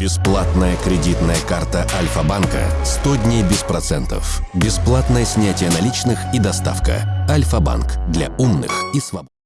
Бесплатная кредитная карта Альфа-банка 100 дней без процентов. Бесплатное снятие наличных и доставка. Альфа-банк для умных и свободных.